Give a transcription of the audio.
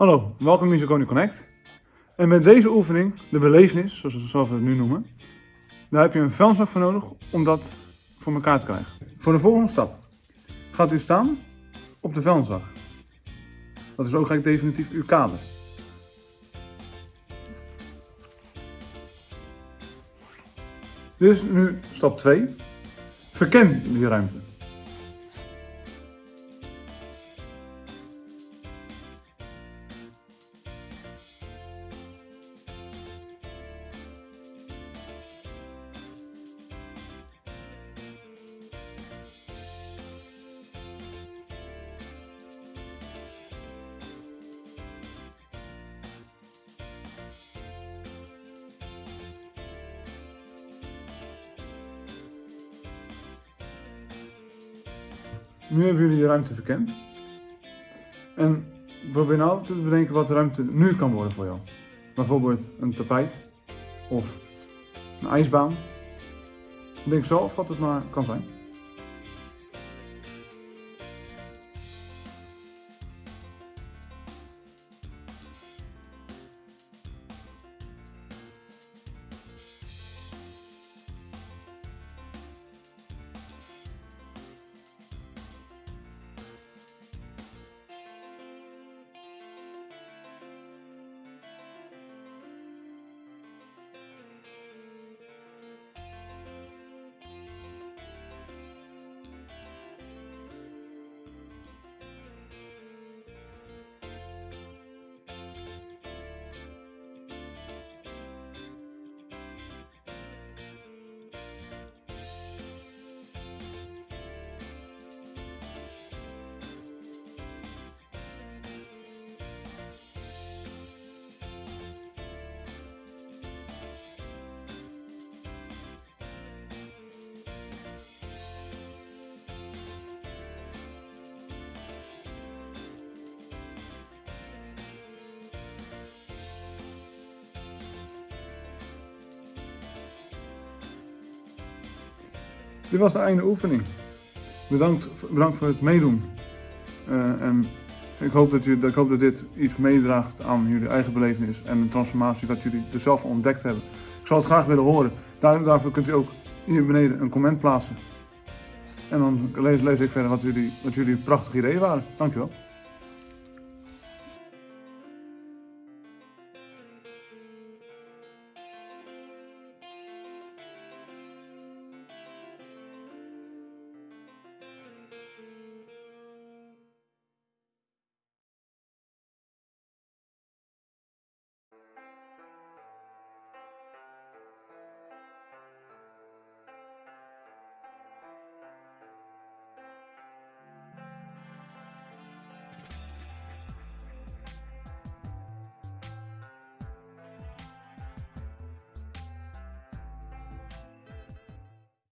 Hallo, welkom in Musiconi Connect. En met deze oefening, de belevenis, zoals we, het nu noemen, daar heb je een vuilniszak voor nodig om dat voor elkaar te krijgen. Voor de volgende stap gaat u staan op de vuilniszak. Dat is ook gelijk definitief uw kader. Dit is nu stap 2. Verken die ruimte. Nu hebben jullie de ruimte verkend. En probeer nou te bedenken wat de ruimte nu kan worden voor jou. Bijvoorbeeld een tapijt of een ijsbaan. Denk zelf wat het maar kan zijn. Dit was de einde oefening. Bedankt, bedankt voor het meedoen. Uh, en ik hoop, dat jullie, ik hoop dat dit iets meedraagt aan jullie eigen belevenis en de transformatie dat jullie er zelf ontdekt hebben. Ik zou het graag willen horen. Daar, daarvoor kunt u ook hier beneden een comment plaatsen. En dan lees, lees ik verder wat jullie, wat jullie prachtige ideeën waren. Dankjewel.